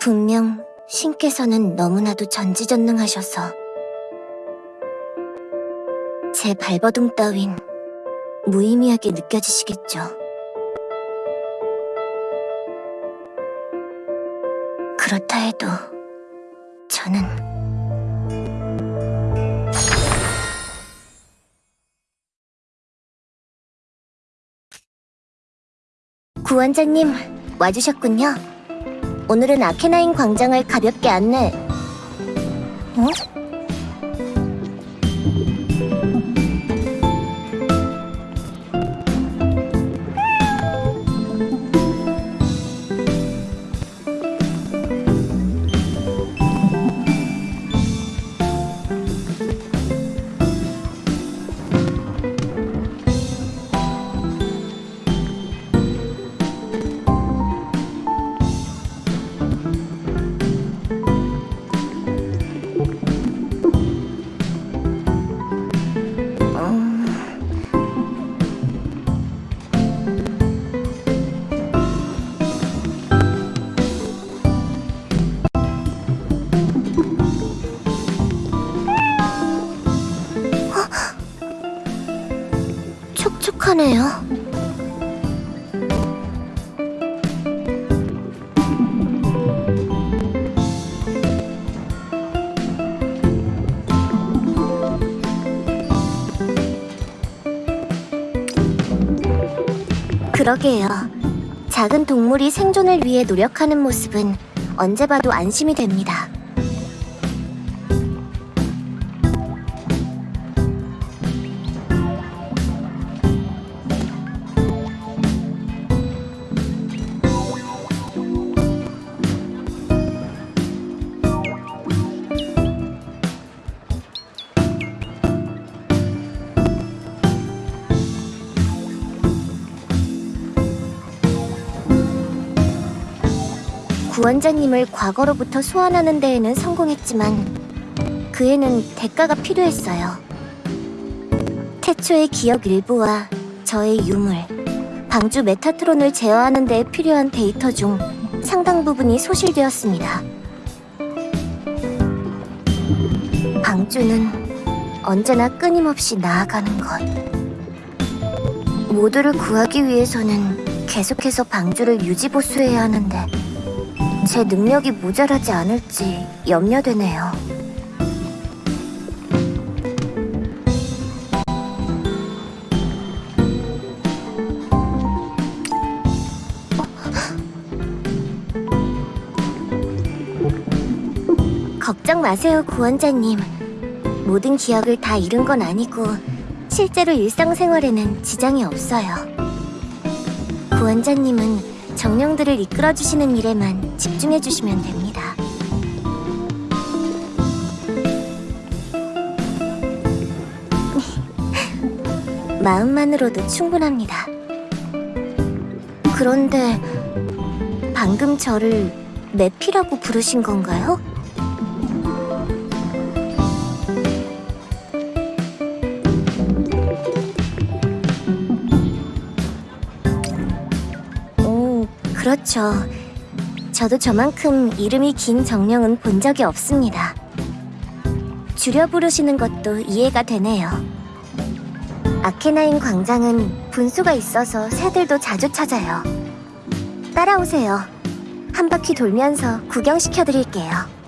분명 신께서는 너무나도 전지전능하셔서 제 발버둥 따윈 무의미하게 느껴지시겠죠. 그렇다 해도 저는 구원자님 와주셨군요. 오늘은 아케나인 광장을 가볍게 안내. 어? 촉촉하네요. 그러게요. 작은 동물이 생존을 위해 노력하는 모습은 언제 봐도 안심이 됩니다. 구원자님을 과거로부터 소환하는 데에는 성공했지만 그에는 대가가 필요했어요. 태초의 기억 일부와 저의 유물, 방주 메타트론을 제어하는 데 필요한 데이터 중 상당 부분이 소실되었습니다. 방주는 언제나 끊임없이 나아가는 것. 모두를 구하기 위해서는 계속해서 방주를 유지보수해야 하는데 제 능력이 모자라지 않을지 염려되네요. 걱정 마세요, 구원자님. 모든 기억을 다 잃은 건 아니고 실제로 일상생활에는 지장이 없어요. 구원자님은 정령들을 이끌어주시는 일에만 집중해주시면 됩니다. 마음만으로도 충분합니다. 그런데 방금 저를 매피라고 부르신 건가요? 그렇죠. 저도 저만큼 이름이 긴 정령은 본 적이 없습니다. 줄여 부르시는 것도 이해가 되네요. 아케나인 광장은 분수가 있어서 새들도 자주 찾아요. 따라오세요. 한 바퀴 돌면서 구경시켜드릴게요.